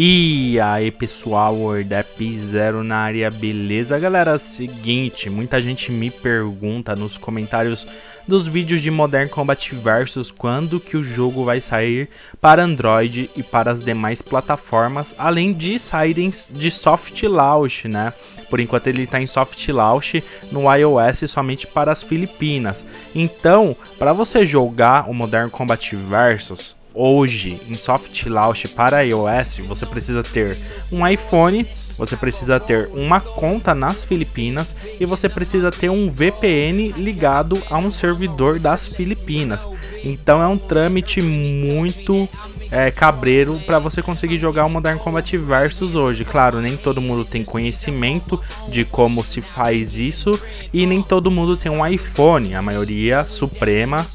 E aí pessoal, WordApp Zero na área, beleza galera? Seguinte, muita gente me pergunta nos comentários dos vídeos de Modern Combat Versus quando que o jogo vai sair para Android e para as demais plataformas, além de saírem de soft launch, né? Por enquanto ele está em soft launch no iOS somente para as Filipinas. Então, para você jogar o Modern Combat Versus, hoje em soft launch para iOS, você precisa ter um iPhone, você precisa ter uma conta nas Filipinas e você precisa ter um VPN ligado a um servidor das Filipinas. Então é um trâmite muito é, cabreiro para você conseguir jogar o Modern Combat Versus hoje. Claro, nem todo mundo tem conhecimento de como se faz isso e nem todo mundo tem um iPhone. A maioria suprema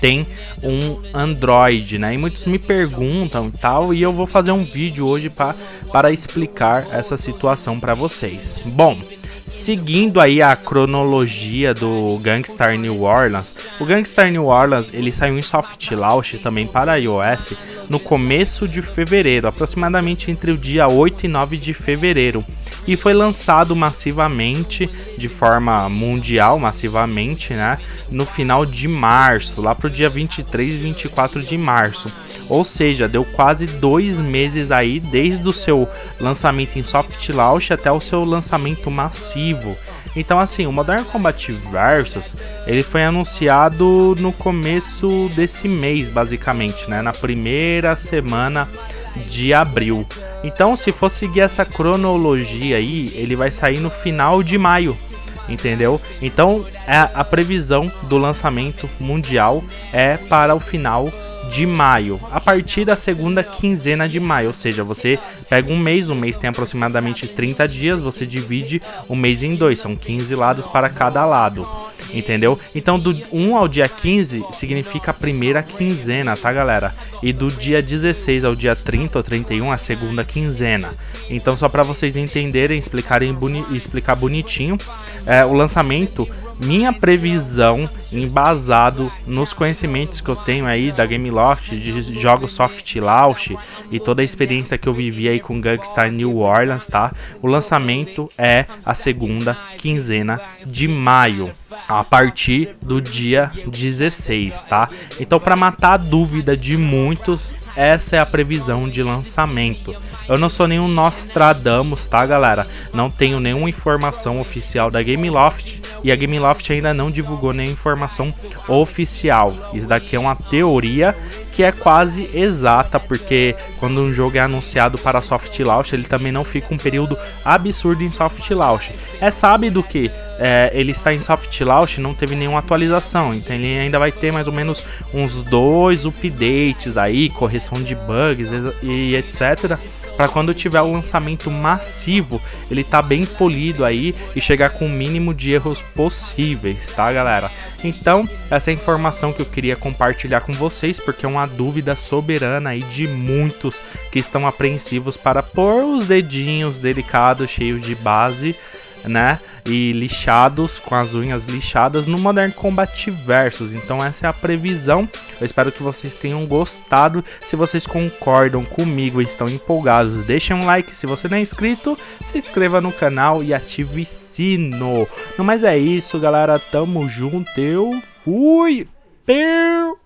tem um Android, né? E muitos me perguntam e tal, e eu vou fazer um vídeo hoje pra, para explicar essa situação para vocês. Bom, seguindo aí a cronologia do Gangstar New Orleans, o Gangstar New Orleans ele saiu em soft launch também para iOS no começo de fevereiro, aproximadamente entre o dia 8 e 9 de fevereiro e foi lançado massivamente, de forma mundial, massivamente, né, no final de março, lá pro dia 23 e 24 de março. Ou seja, deu quase dois meses aí desde o seu lançamento em soft launch até o seu lançamento massivo. Então assim, o Modern Combat Versus, ele foi anunciado no começo desse mês, basicamente, né, na primeira semana de abril. Então, se for seguir essa cronologia aí, ele vai sair no final de maio, entendeu? Então, a, a previsão do lançamento mundial é para o final de maio, a partir da segunda quinzena de maio, ou seja, você pega um mês, um mês tem aproximadamente 30 dias, você divide o mês em dois, são 15 lados para cada lado entendeu? Então do 1 ao dia 15 significa a primeira quinzena, tá galera? E do dia 16 ao dia 30 ou 31 a segunda quinzena. Então só para vocês entenderem, explicarem boni explicar bonitinho, é, o lançamento minha previsão, embasado nos conhecimentos que eu tenho aí da Gameloft, de jogos soft launch e toda a experiência que eu vivi aí com Gangstar New Orleans, tá? O lançamento é a segunda quinzena de maio, a partir do dia 16, tá? Então, para matar a dúvida de muitos, essa é a previsão de lançamento. Eu não sou nenhum Nostradamus, tá, galera? Não tenho nenhuma informação oficial da Gameloft e a Gameloft ainda não divulgou nenhuma informação oficial. Isso daqui é uma teoria que é quase exata, porque quando um jogo é anunciado para soft launch, ele também não fica um período absurdo em soft launch. É sábio que é, ele está em soft launch, não teve nenhuma atualização, então ele ainda vai ter mais ou menos uns dois updates aí, correção de bugs e etc. Para quando tiver o lançamento massivo, ele tá bem polido aí e chegar com o mínimo de erros possíveis, tá galera? Então, essa é a informação que eu queria compartilhar com vocês, porque é uma dúvida soberana aí de muitos que estão apreensivos para pôr os dedinhos delicados, cheios de base, né? E lixados, com as unhas lixadas no Modern Combat Versus. Então essa é a previsão. Eu espero que vocês tenham gostado. Se vocês concordam comigo e estão empolgados, deixem um like. Se você não é inscrito, se inscreva no canal e ative sino. No mais é isso, galera. Tamo junto. Eu fui. Peu.